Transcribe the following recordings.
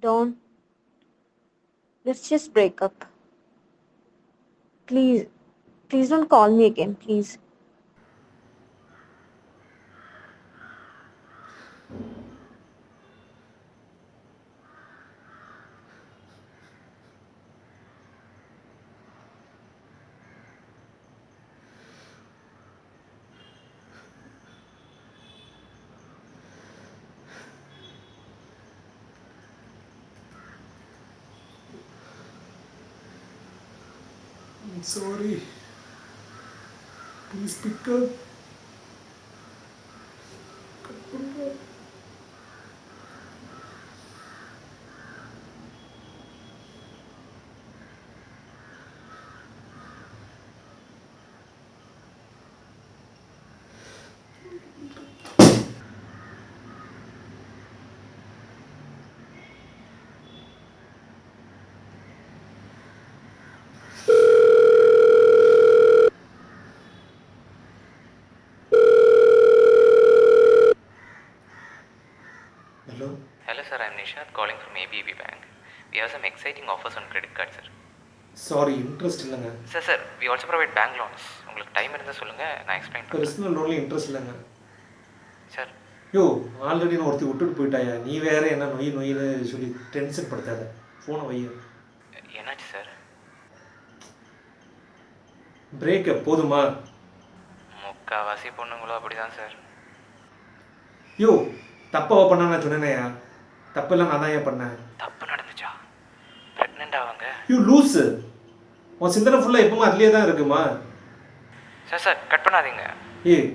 Don't. Let's just break up. Please. Please don't call me again, please. Sorry. Please pick up. Nishad calling from ABB Bank. We have some exciting offers on credit card sir. Sorry interest இல்லைங்க. Sir sir we also provide bank loans. உங்களுக்கு time இருந்தால் சொல்லுங்கள் நான் explain personal லோன்ல interest இல்லைங்க. Sir யோ already நான் ஒருத்தி விட்டுட்டு போயிட்டாயா? நீ வேற என்ன நொய் நொய்னு சொல்லி டென்ஷன் படுத்தாத. ஃபோனை வைய. என்னாச்சு சார் பிரேக்கப் போதுமா? முக்கால்வாசி பொண்ணுங்களும் அப்படி தான் சார் யோ தப்பாவா பண்ண நான் சொன்னேனையா? தப்பெல்லாம் நான் தான் ஏன் பண்ணேன்? தப்பு நடந்துச்சா? ப்ரெக்னென்ட் ஆவாங்க. யூ லூஸு உன் சிந்தனை ஃபுல்லாக எப்பவுமே அதுலேயே தான் இருக்குமா? சார் சார் கட் பண்ணாதீங்க. ஏய்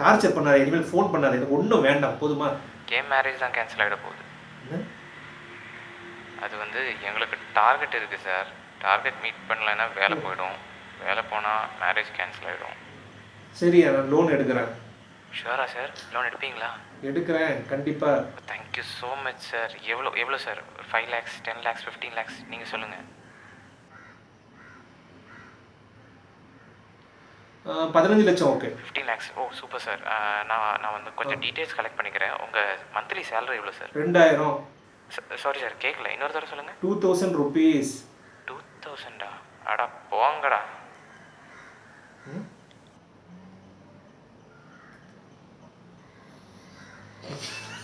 டார்ச்சர் பண்ணாத இனிமேல் ஃபோன் பண்ணாத எனக்கு ஒன்றும் வேண்டாம் போதுமா? கேம் மேரேஜ் தான் கேன்சல் ஆகிட போகுது? அது வந்து எங்களுக்கு டார்கெட் இருக்குது சார் டார்கெட் மீட் பண்ணலைன்னா வேலை போயிடும். வேலை போனால் மேரேஜ் கேன்சல் ஆகிடும் சரி நான் லோன் எடுக்கிறேன். ஷுவரா சார் லோன் எடுப்பீங்களா? எடுக்கிறேன். கண்டிப்பாக தேங்க்யூ ஸோ மச் சார் எவ்வளோ எவ்வளோ sir five lakhs ten lakhs fifteen lakhs நீங்கள் சொல்லுங்கள் பதினஞ்சு லட்சம் okay fifteen lakhs oh super sir நான் நான் வந்து கொஞ்சம் டீட்டெயில்ஸ் கலெக்ட் பண்ணிக்கிறேன். உங்கள் மந்த்லி சேலரி எவ்வளோ சார் ரெண்டாயிரம். சாரி சார் கேட்கல இன்னொரு தடவை சொல்லுங்கள் டூ தௌசண்ட் ருபீஸ் டூ தௌசண்டா அடா போங்கடா.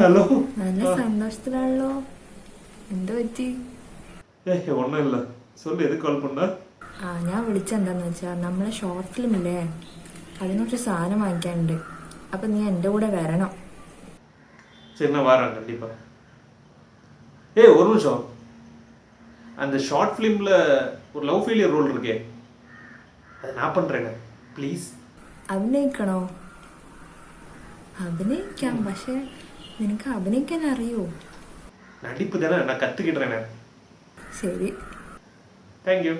ഹലോ നല്ല സന്തോഷത്തിലാണല്ലോ എന്താ പറ്റി ഏ ഒന്നും ഇല്ല சொல்லு எதுக்கு கால் பண்ண ആ ഞാൻ വിളിച്ചെന്താന്ന് വെച്ചാൽ നമ്മളെ ഷോർട്ട് ഫിലിം ഇല്ലേ അതിനൊരു സാധനം വാങ്ങിക്കാനുണ്ട് അപ്പൊ നീ എൻ്റെ കൂടെ വരണം சரி நான் வரேன் கண்டிப்பா ஏய் ஒரு நிமிஷம் அந்த ஷார்ட் ஃபிலிமில் ஒரு லவ் ஃபெயிலியர் ரோல் இருக்கே அது நான் பண்ணுறேங்க ப்ளீஸ் അഭിനയിക്കണോ അഭിനയിക്കാം പക്ഷെ നിനക്ക് അഭിനയിക്കാൻ അറിയോ நடிப்பு தானே நான் கற்றுக்கிட்டுறேன் ശരി தேங்க்யூ